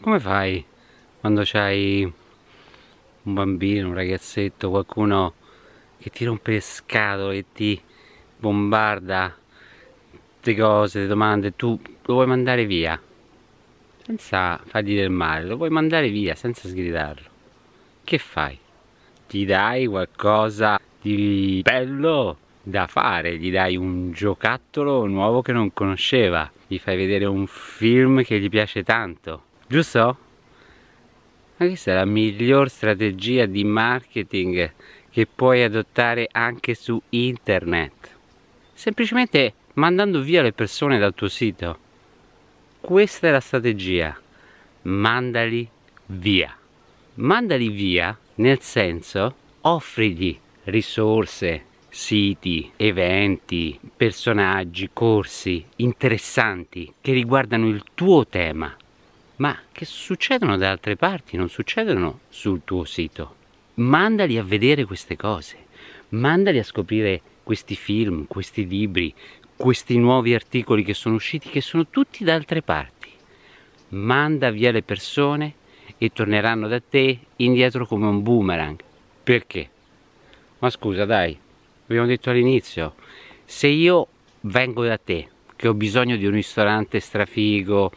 come fai quando c'hai un bambino, un ragazzetto, qualcuno che ti rompe le scatole e ti bombarda queste cose, le domande, tu lo vuoi mandare via senza fargli del male, lo vuoi mandare via senza sgridarlo. Che fai? Gli dai qualcosa di bello da fare, gli dai un giocattolo nuovo che non conosceva, gli fai vedere un film che gli piace tanto, giusto? Ma questa è la miglior strategia di marketing che puoi adottare anche su internet. Semplicemente mandando via le persone dal tuo sito. Questa è la strategia. Mandali via. Mandali via nel senso offrigli risorse, siti, eventi, personaggi, corsi interessanti che riguardano il tuo tema, ma che succedono da altre parti, non succedono sul tuo sito. Mandali a vedere queste cose, mandali a scoprire questi film, questi libri, questi nuovi articoli che sono usciti, che sono tutti da altre parti. Manda via le persone e torneranno da te indietro come un boomerang. Perché? Ma scusa dai, abbiamo detto all'inizio, se io vengo da te, che ho bisogno di un ristorante strafigo,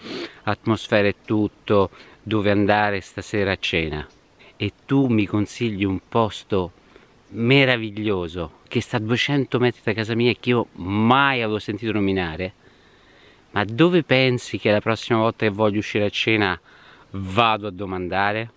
atmosfera e tutto, dove andare stasera a cena, e tu mi consigli un posto meraviglioso che sta a 200 metri da casa mia e che io mai avevo sentito nominare, ma dove pensi che la prossima volta che voglio uscire a cena vado a domandare?